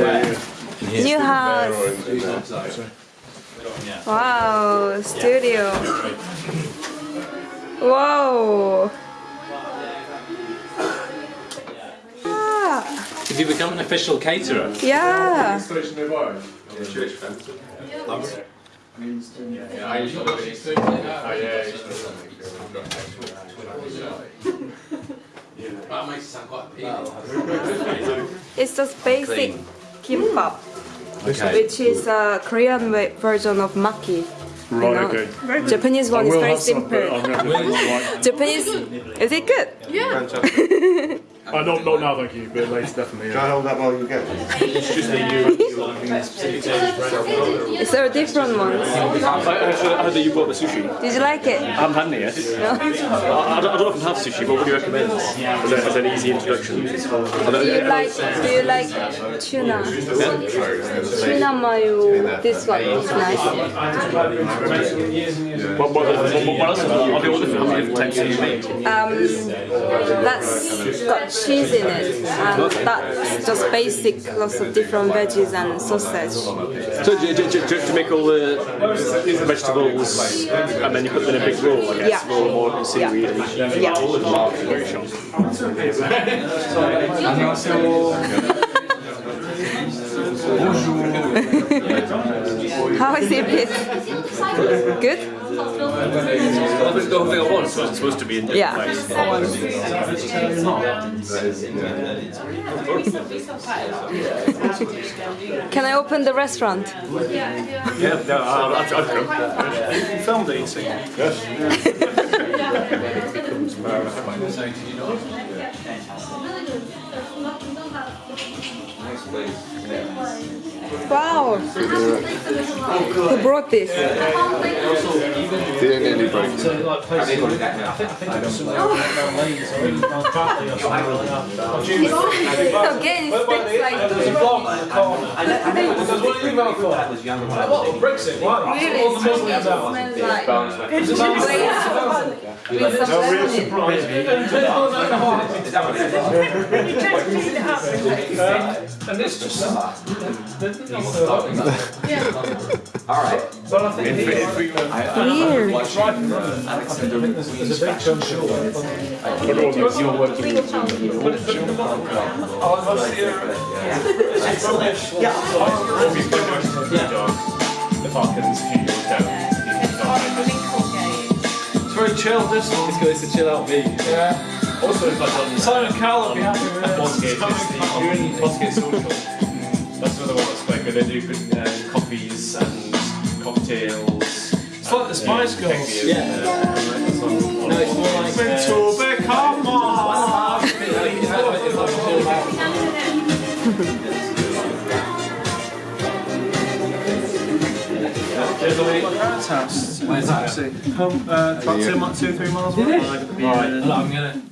New house. Wow, studio. Whoa. Ah, Have you become an official caterer? yeah. It's just basic kimbap, Okay. which is a Korean version of maki. I Right, know. okay. Japanese one is very have some, simple. I'm going to have one. Japanese, is it good? Uh, not, not now, thank you, but later, definitely. Can I Yeah. hold that while you go? Is there a different one? I heard that you bought the sushi. Did you like it? I haven't had any yet. No? I, I, don't, I don't often have sushi, but what do you recommend? As, a, as an easy introduction. Do you like Do you like tuna? Tuna mayo. This one is nice. What, what, what, what else? Are there other how many different types do you make? Um, that's got cheese in it, and that's just basic, lots of different veggies and sausage. So do, do, do, do you make all the vegetables and then you put them in a big roll, I guess, Yeah. roll more seaweed and Yeah. very sharp. How is it? Good? That's the whole thing I want, so it's supposed to be in Yeah. Can I open the restaurant? Yeah, yeah I'll, I'll, I'll come. Filmed it, you see. Wow! Who brought this? The only break. Again, it sticks like Brexit, why? really All the smells Muslims out. like with some lemon. And it's just. Alright. But I think he, Weird. it's right and wrong. I think there's, there's a big chunk of You're working with Oh, what's The Falcons, few years down. It's very chill, this one. It's good, it's a chill out beat. Yeah. Also, if I've done Simon Cowell will be happy with it. Bosgate, it's the Bosgate Social. That's another one that's quite good. They do good uh, coffees and cocktails. It's like the Spice Girls. Yeah. No, it's more like. Uh, To become one. it's like a chill out. My parents' house. Where's that? Home, uh, about two, mi- two, three miles away. Right, I'm gonna